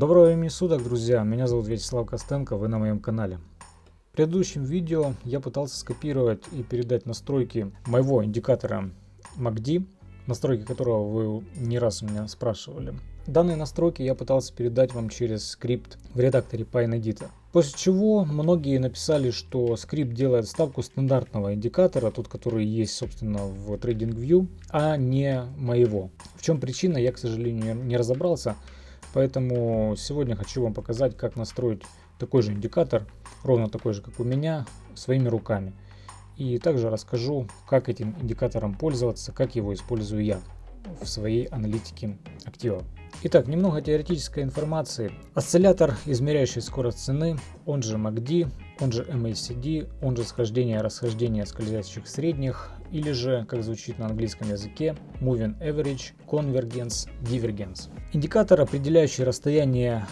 Доброго времени суток, друзья! Меня зовут Вячеслав Костенко, вы на моем канале. В предыдущем видео я пытался скопировать и передать настройки моего индикатора MACD, настройки которого вы не раз у меня спрашивали. Данные настройки я пытался передать вам через скрипт в редакторе PineEdit. После чего многие написали, что скрипт делает ставку стандартного индикатора, тот, который есть, собственно, в TradingView, а не моего. В чем причина, я, к сожалению, не разобрался. Поэтому сегодня хочу вам показать, как настроить такой же индикатор, ровно такой же, как у меня, своими руками. И также расскажу, как этим индикатором пользоваться, как его использую я в своей аналитике активов. Итак, немного теоретической информации. Осциллятор, измеряющий скорость цены, он же MACD, он же MACD, он же схождение расхождение скользящих средних, или же, как звучит на английском языке, Moving Average, Convergence, Divergence. Индикатор, определяющий расстояние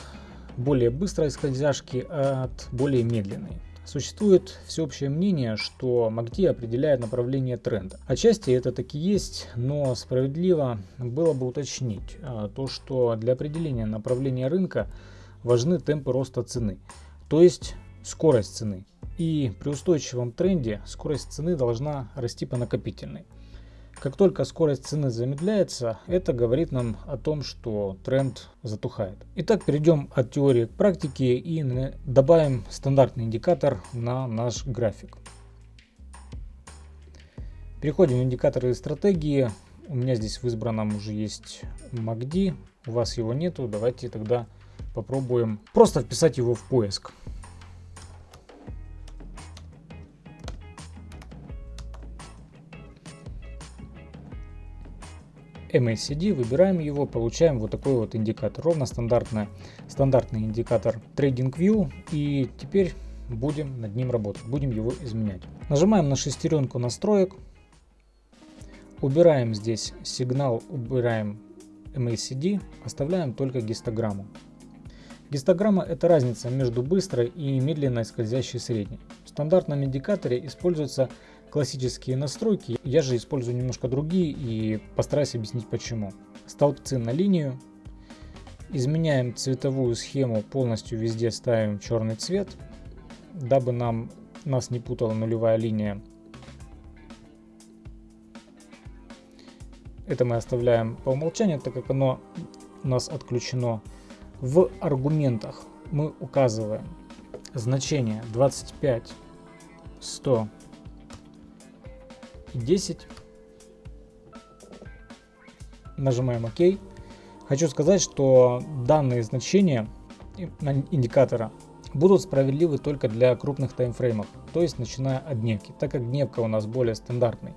более быстрой скользяшки от более медленной. Существует всеобщее мнение, что MACD определяет направление тренда. Отчасти это таки есть, но справедливо было бы уточнить а, то, что для определения направления рынка важны темпы роста цены, то есть скорость цены. И при устойчивом тренде скорость цены должна расти по накопительной. Как только скорость цены замедляется, это говорит нам о том, что тренд затухает. Итак, перейдем от теории к практике и добавим стандартный индикатор на наш график. Переходим в индикаторы стратегии. У меня здесь в избранном уже есть MACD, у вас его нету. Давайте тогда попробуем просто вписать его в поиск. MACD, выбираем его, получаем вот такой вот индикатор. Ровно стандартный, стандартный индикатор TradingView. И теперь будем над ним работать, будем его изменять. Нажимаем на шестеренку настроек. Убираем здесь сигнал, убираем MACD, оставляем только гистограмму. Гистограмма это разница между быстрой и медленной скользящей средней. В стандартном индикаторе используется классические настройки. Я же использую немножко другие и постараюсь объяснить почему. Столбцы на линию. Изменяем цветовую схему, полностью везде ставим черный цвет, дабы нам, нас не путала нулевая линия. Это мы оставляем по умолчанию, так как оно у нас отключено. В аргументах мы указываем значение 25, 100, 10. Нажимаем ОК. Хочу сказать, что данные значения индикатора будут справедливы только для крупных таймфреймов, то есть начиная от дневки. Так как дневка у нас более стандартный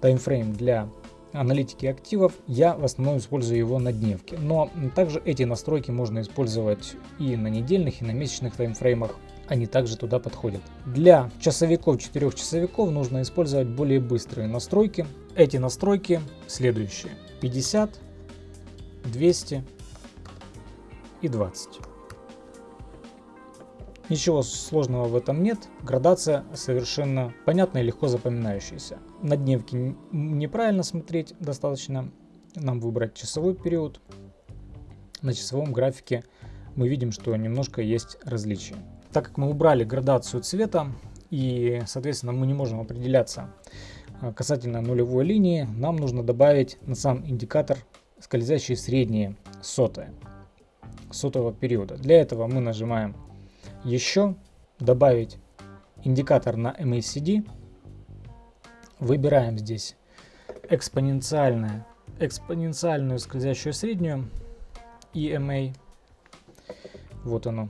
таймфрейм для аналитики активов, я в основном использую его на дневке. Но также эти настройки можно использовать и на недельных, и на месячных таймфреймах они также туда подходят. Для часовиков, 4 часовиков нужно использовать более быстрые настройки. Эти настройки следующие. 50, 200 и 20. Ничего сложного в этом нет, градация совершенно понятная и легко запоминающаяся. На дневке неправильно смотреть, достаточно нам выбрать часовой период. На часовом графике мы видим, что немножко есть различия. Так как мы убрали градацию цвета и, соответственно, мы не можем определяться а, касательно нулевой линии, нам нужно добавить на сам индикатор скользящие средние сотые сотого периода. Для этого мы нажимаем еще, добавить индикатор на MACD, выбираем здесь экспоненциальное, экспоненциальную скользящую среднюю EMA, вот оно,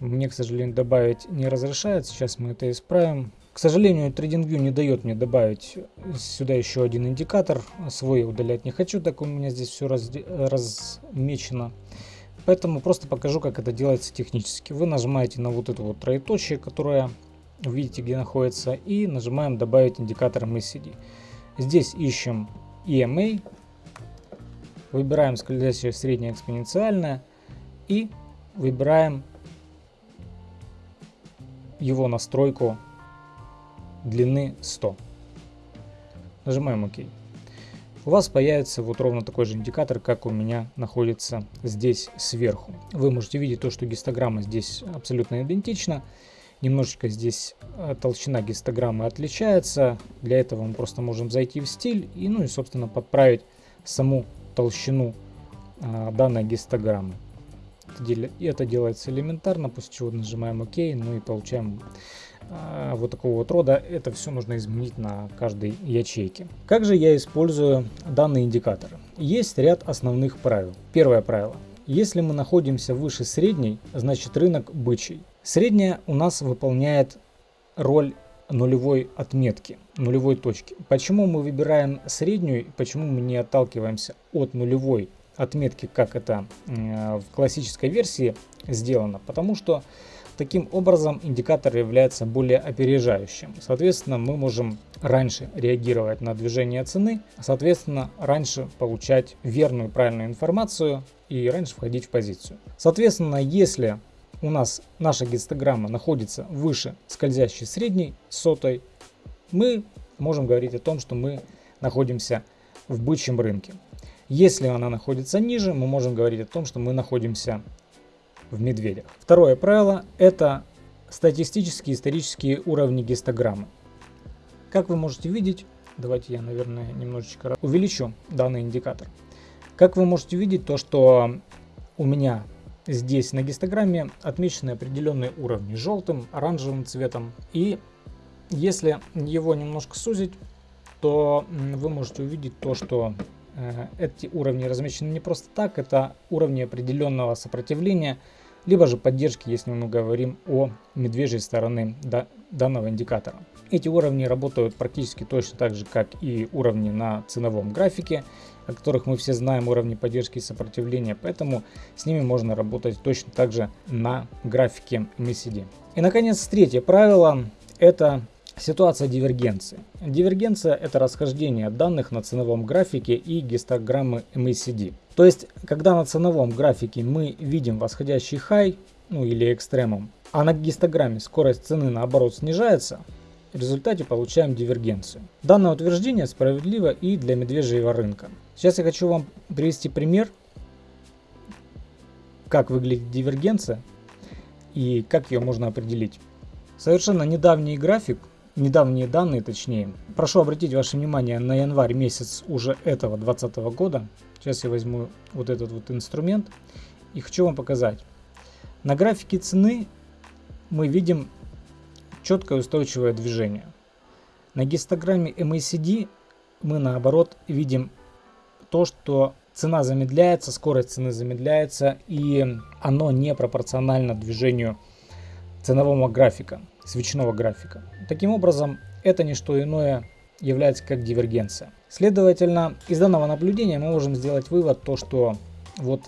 мне, к сожалению, добавить не разрешает. Сейчас мы это исправим. К сожалению, TradingView не дает мне добавить сюда еще один индикатор. Свой удалять не хочу, так у меня здесь все раз, размечено. Поэтому просто покажу, как это делается технически. Вы нажимаете на вот эту вот троеточие, которое видите, где находится, и нажимаем «Добавить индикатор MACD». Здесь ищем EMA, выбираем скользящее среднее экспоненциальное и выбираем его настройку длины 100. Нажимаем ОК. у вас появится вот ровно такой же индикатор, как у меня находится здесь сверху. Вы можете видеть то, что гистограмма здесь абсолютно идентична. Немножечко здесь э, толщина гистограммы отличается. Для этого мы просто можем зайти в стиль и, ну и, собственно, подправить саму толщину а, данной гистограммы. Это делается элементарно, после чего нажимаем ОК, ну и получаем а, вот такого вот рода. Это все нужно изменить на каждой ячейке. Как же я использую данные индикаторы? Есть ряд основных правил. Первое правило. Если мы находимся выше средней, значит рынок бычий. Средняя у нас выполняет роль нулевой отметки, нулевой точки. Почему мы выбираем среднюю, почему мы не отталкиваемся от нулевой отметки, как это в классической версии сделано? Потому что Таким образом, индикатор является более опережающим. Соответственно, мы можем раньше реагировать на движение цены, соответственно, раньше получать верную правильную информацию и раньше входить в позицию. Соответственно, если у нас наша гистограмма находится выше скользящей средней сотой, мы можем говорить о том, что мы находимся в бычьем рынке. Если она находится ниже, мы можем говорить о том, что мы находимся в медведях. Второе правило – это статистические исторические уровни гистограммы. Как вы можете видеть, давайте я, наверное, немножечко увеличу данный индикатор. Как вы можете видеть, то что у меня здесь на гистограмме отмечены определенные уровни желтым, оранжевым цветом. И если его немножко сузить, то вы можете увидеть то, что эти уровни размещены не просто так, это уровни определенного сопротивления, либо же поддержки, если мы говорим о медвежьей стороны данного индикатора. Эти уровни работают практически точно так же, как и уровни на ценовом графике, о которых мы все знаем, уровни поддержки и сопротивления, поэтому с ними можно работать точно так же на графике MACD. И наконец, третье правило – это Ситуация дивергенции. Дивергенция – это расхождение данных на ценовом графике и гистограммы MACD. То есть, когда на ценовом графике мы видим восходящий хай, ну или экстремум, а на гистограмме скорость цены наоборот снижается, в результате получаем дивергенцию. Данное утверждение справедливо и для медвежьего рынка. Сейчас я хочу вам привести пример, как выглядит дивергенция и как ее можно определить. Совершенно недавний график недавние данные точнее. Прошу обратить ваше внимание на январь месяц уже этого 2020 года. Сейчас я возьму вот этот вот инструмент и хочу вам показать. На графике цены мы видим четкое устойчивое движение. На гистограмме MACD мы наоборот видим то, что цена замедляется, скорость цены замедляется и оно не пропорционально движению ценового графика, свечного графика. Таким образом, это не что иное является как дивергенция. Следовательно, из данного наблюдения мы можем сделать вывод, то, что вот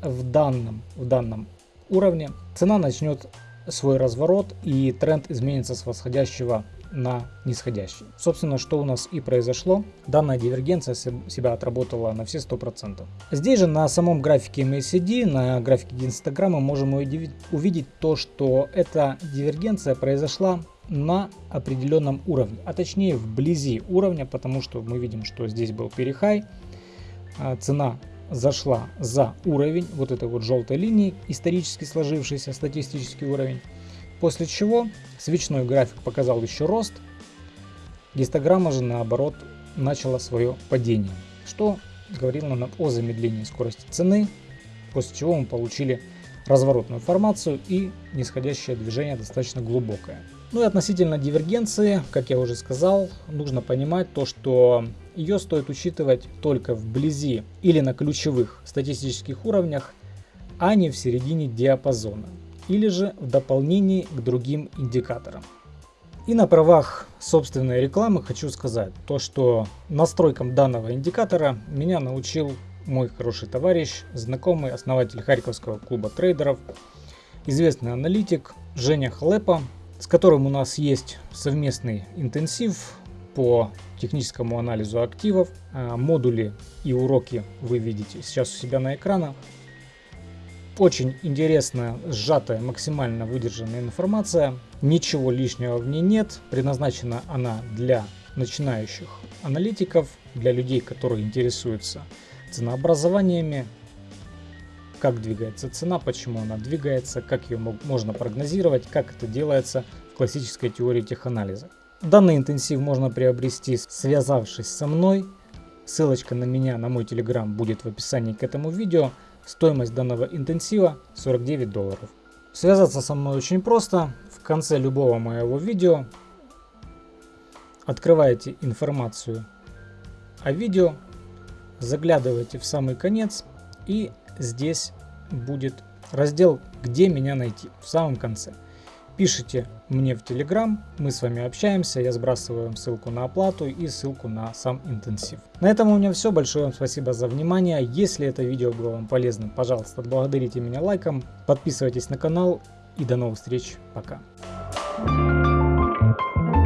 в данном, в данном уровне цена начнет свой разворот и тренд изменится с восходящего на нисходящий. Собственно, что у нас и произошло. Данная дивергенция себя отработала на все 100%. Здесь же на самом графике MACD, на графике гистограммы можем увидеть то, что эта дивергенция произошла на определенном уровне, а точнее вблизи уровня, потому что мы видим, что здесь был перехай, а, цена зашла за уровень вот этой вот желтой линии, исторически сложившийся статистический уровень, после чего свечной график показал еще рост, гистограмма же наоборот начала свое падение, что говорило нам о замедлении скорости цены, после чего мы получили разворотную формацию и нисходящее движение достаточно глубокое. Ну и относительно дивергенции, как я уже сказал, нужно понимать то, что ее стоит учитывать только вблизи или на ключевых статистических уровнях, а не в середине диапазона, или же в дополнении к другим индикаторам. И на правах собственной рекламы хочу сказать то, что настройкам данного индикатора меня научил мой хороший товарищ, знакомый, основатель Харьковского клуба трейдеров, известный аналитик Женя Халепа, с которым у нас есть совместный интенсив по техническому анализу активов. А, модули и уроки вы видите сейчас у себя на экранах. Очень интересная, сжатая, максимально выдержанная информация. Ничего лишнего в ней нет. Предназначена она для начинающих аналитиков, для людей, которые интересуются ценообразованиями, как двигается цена, почему она двигается, как ее можно прогнозировать, как это делается в классической теории теханализа. Данный интенсив можно приобрести, связавшись со мной. Ссылочка на меня, на мой телеграм будет в описании к этому видео. Стоимость данного интенсива 49 долларов. Связаться со мной очень просто. В конце любого моего видео открываете информацию о видео, заглядываете в самый конец и здесь будет раздел «Где меня найти» в самом конце. Пишите мне в Телеграм, мы с вами общаемся, я сбрасываю ссылку на оплату и ссылку на сам интенсив. На этом у меня все, большое вам спасибо за внимание. Если это видео было вам полезным, пожалуйста, отблагодарите меня лайком, подписывайтесь на канал и до новых встреч, пока. Thank you